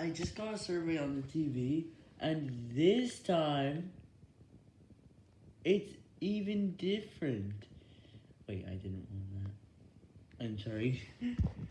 I just got a survey on the TV, and this time, it's even different. Wait, I didn't want that. I'm sorry.